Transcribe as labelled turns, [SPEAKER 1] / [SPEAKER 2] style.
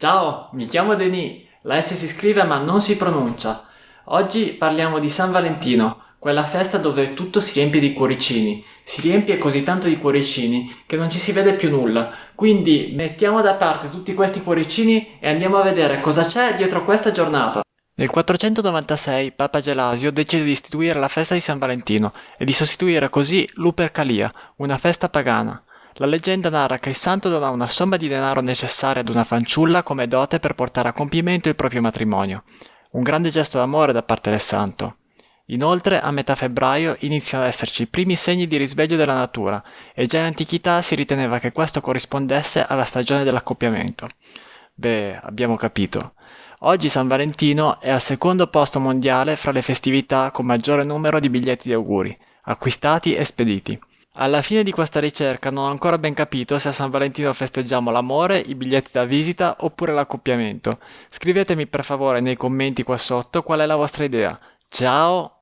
[SPEAKER 1] Ciao, mi chiamo Denis. La S si scrive ma non si pronuncia. Oggi parliamo di San Valentino, quella festa dove tutto si riempie di cuoricini. Si riempie così tanto di cuoricini che non ci si vede più nulla. Quindi mettiamo da parte tutti questi cuoricini e andiamo a vedere cosa c'è dietro questa giornata. Nel 496 Papa Gelasio decide di istituire la festa di San Valentino e di sostituire così l'Upercalia, una festa pagana. La leggenda narra che il santo dona una somma di denaro necessaria ad una fanciulla come dote per portare a compimento il proprio matrimonio. Un grande gesto d'amore da parte del santo. Inoltre, a metà febbraio iniziano ad esserci i primi segni di risveglio della natura e già in antichità si riteneva che questo corrispondesse alla stagione dell'accoppiamento. Beh, abbiamo capito. Oggi San Valentino è al secondo posto mondiale fra le festività con maggiore numero di biglietti di auguri, acquistati e spediti. Alla fine di questa ricerca non ho ancora ben capito se a San Valentino festeggiamo l'amore, i biglietti da visita oppure l'accoppiamento. Scrivetemi per favore nei commenti qua sotto qual è la vostra idea. Ciao!